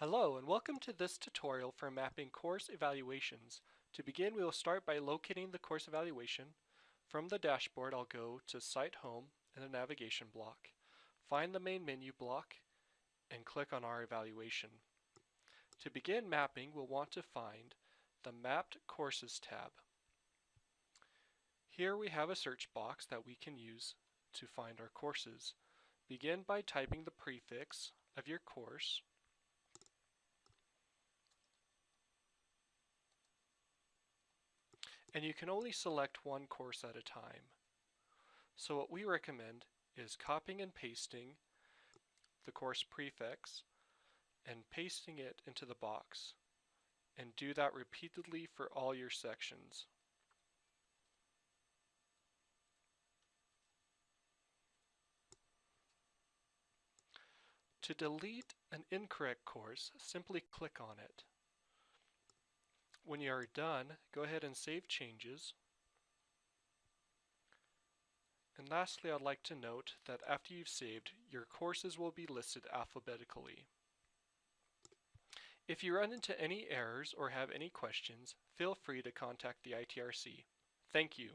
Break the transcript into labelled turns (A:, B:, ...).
A: Hello and welcome to this tutorial for mapping course evaluations. To begin we will start by locating the course evaluation. From the dashboard I'll go to Site Home in the navigation block, find the main menu block and click on our evaluation. To begin mapping we'll want to find the Mapped Courses tab. Here we have a search box that we can use to find our courses. Begin by typing the prefix of your course and you can only select one course at a time. So what we recommend is copying and pasting the course prefix and pasting it into the box and do that repeatedly for all your sections. To delete an incorrect course, simply click on it. When you are done, go ahead and save changes. And lastly, I'd like to note that after you've saved, your courses will be listed alphabetically. If you run into any errors or have any questions, feel free to contact the ITRC. Thank you.